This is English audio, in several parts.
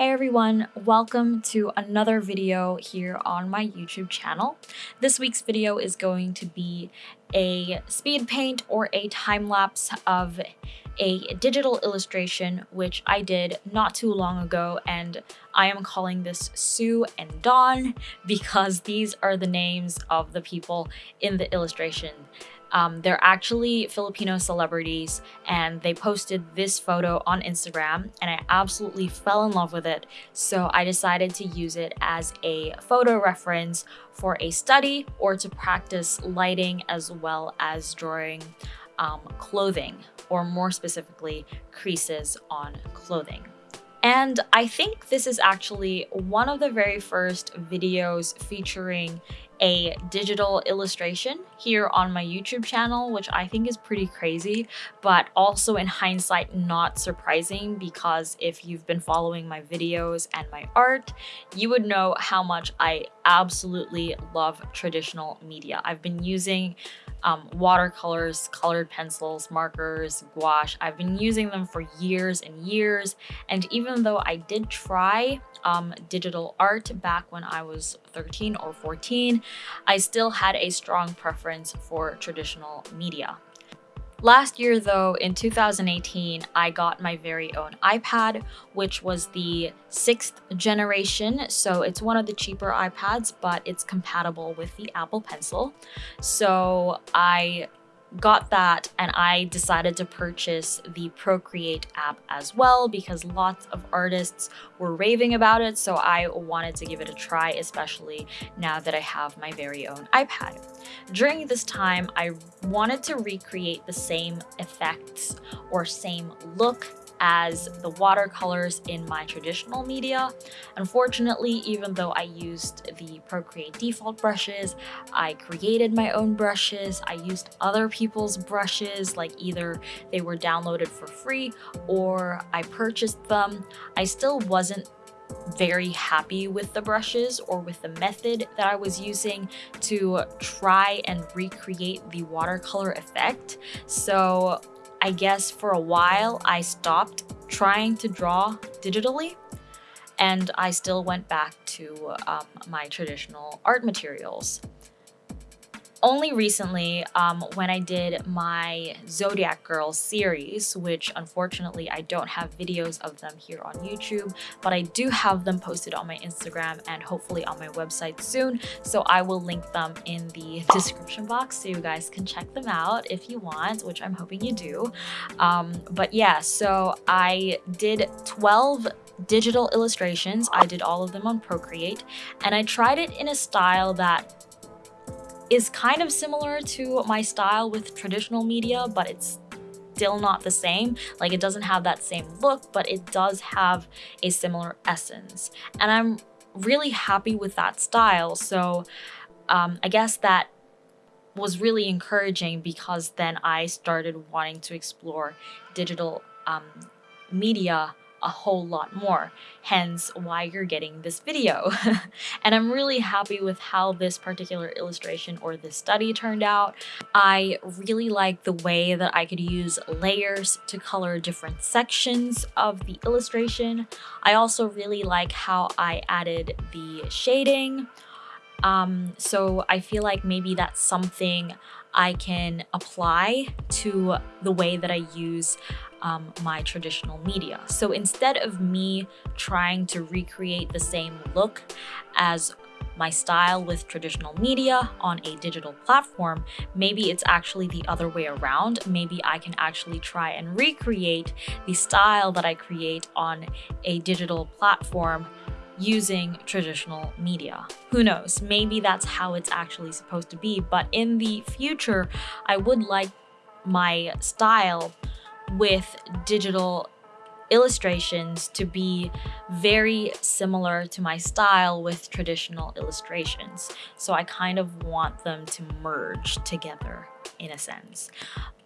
Hey everyone, welcome to another video here on my YouTube channel. This week's video is going to be a speed paint or a time lapse of a digital illustration which I did not too long ago and I am calling this Sue and Dawn because these are the names of the people in the illustration um, they're actually Filipino celebrities and they posted this photo on Instagram and I absolutely fell in love with it. So I decided to use it as a photo reference for a study or to practice lighting as well as drawing um, clothing or more specifically creases on clothing. And I think this is actually one of the very first videos featuring a digital illustration here on my YouTube channel, which I think is pretty crazy, but also in hindsight, not surprising because if you've been following my videos and my art, you would know how much I absolutely love traditional media. I've been using um, watercolors, colored pencils, markers, gouache. I've been using them for years and years. And even though I did try um, digital art back when I was 13 or 14, I still had a strong preference for traditional media. Last year though, in 2018, I got my very own iPad, which was the sixth generation. So it's one of the cheaper iPads, but it's compatible with the Apple Pencil. So I got that and I decided to purchase the Procreate app as well because lots of artists were raving about it so I wanted to give it a try especially now that I have my very own iPad. During this time I wanted to recreate the same effects or same look as the watercolors in my traditional media. Unfortunately, even though I used the Procreate default brushes, I created my own brushes, I used other people's brushes, like either they were downloaded for free or I purchased them, I still wasn't very happy with the brushes or with the method that I was using to try and recreate the watercolor effect. So I guess for a while I stopped trying to draw digitally and I still went back to um, my traditional art materials only recently um, when I did my Zodiac Girls series, which unfortunately I don't have videos of them here on YouTube, but I do have them posted on my Instagram and hopefully on my website soon. So I will link them in the description box so you guys can check them out if you want, which I'm hoping you do. Um, but yeah, so I did 12 digital illustrations. I did all of them on Procreate and I tried it in a style that is kind of similar to my style with traditional media, but it's still not the same. Like it doesn't have that same look, but it does have a similar essence. And I'm really happy with that style. So um, I guess that was really encouraging because then I started wanting to explore digital um, media a whole lot more, hence why you're getting this video. and I'm really happy with how this particular illustration or this study turned out. I really like the way that I could use layers to color different sections of the illustration. I also really like how I added the shading. Um, so I feel like maybe that's something I can apply to the way that I use um, my traditional media. So instead of me trying to recreate the same look as my style with traditional media on a digital platform, maybe it's actually the other way around. Maybe I can actually try and recreate the style that I create on a digital platform using traditional media. Who knows, maybe that's how it's actually supposed to be, but in the future, I would like my style with digital illustrations to be very similar to my style with traditional illustrations. So I kind of want them to merge together. In a sense.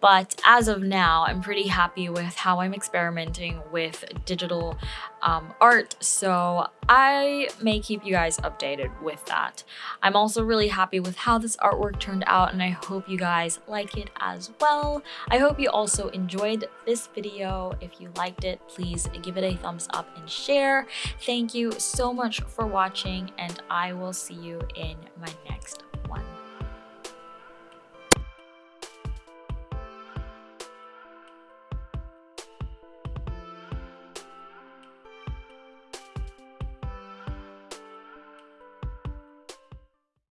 But as of now, I'm pretty happy with how I'm experimenting with digital um, art, so I may keep you guys updated with that. I'm also really happy with how this artwork turned out, and I hope you guys like it as well. I hope you also enjoyed this video. If you liked it, please give it a thumbs up and share. Thank you so much for watching, and I will see you in my next